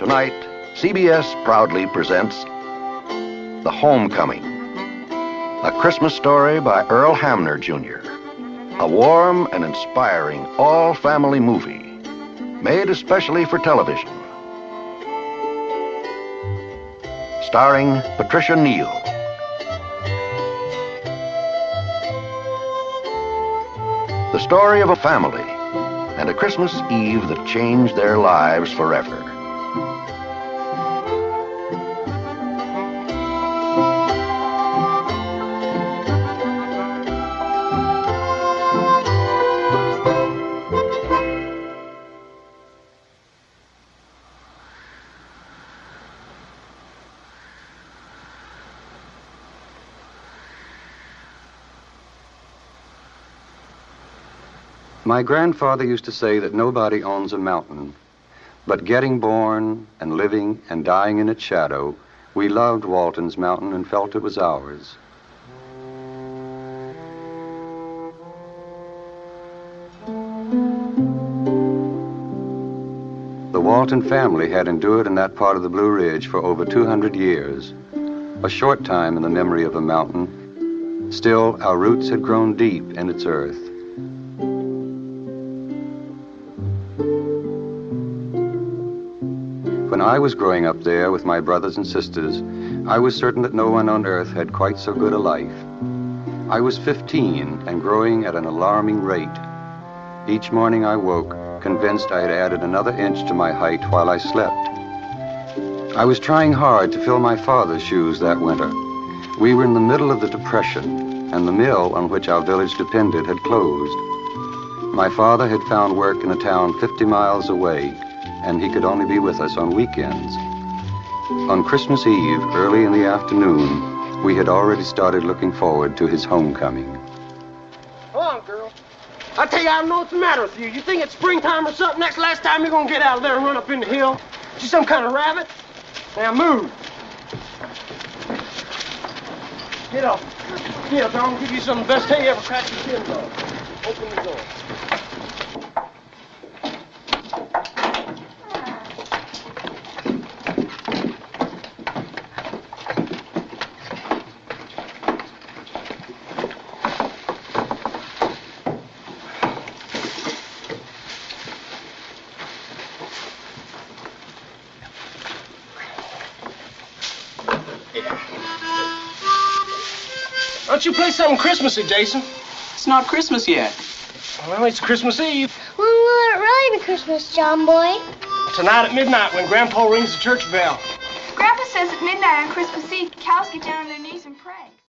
Tonight, CBS proudly presents The Homecoming, a Christmas story by Earl Hamner Jr., a warm and inspiring all family movie made especially for television. Starring Patricia Neal. The story of a family and a Christmas Eve that changed their lives forever. My grandfather used to say that nobody owns a mountain. But getting born and living and dying in its shadow, we loved Walton's Mountain and felt it was ours. The Walton family had endured in that part of the Blue Ridge for over 200 years, a short time in the memory of a mountain. Still, our roots had grown deep in its earth. When I was growing up there with my brothers and sisters, I was certain that no one on earth had quite so good a life. I was 15 and growing at an alarming rate. Each morning I woke, convinced I had added another inch to my height while I slept. I was trying hard to fill my father's shoes that winter. We were in the middle of the Depression, and the mill on which our village depended had closed. My father had found work in a town 50 miles away, and he could only be with us on weekends. On Christmas Eve, early in the afternoon, we had already started looking forward to his homecoming. Come on, girl. I tell you, I don't know what's the matter with you. You think it's springtime or something? That's last time you're gonna get out of there and run up in the hill? You some kind of rabbit? Now move. Get up. Get up. Gonna give you some of the best hay you ever cracked your shins on. Open the door. Why don't you play something Christmassy, Jason? It's not Christmas yet. Well, it's Christmas Eve. When will it really be Christmas, John Boy? Tonight at midnight when Grandpa rings the church bell. Grandpa says at midnight on Christmas Eve, cows get down on their knees and pray.